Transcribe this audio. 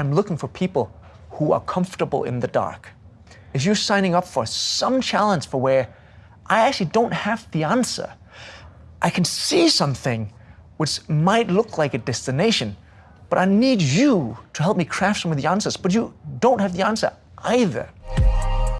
I'm looking for people who are comfortable in the dark. If you're signing up for some challenge for where I actually don't have the answer, I can see something which might look like a destination, but I need you to help me craft some of the answers, but you don't have the answer either.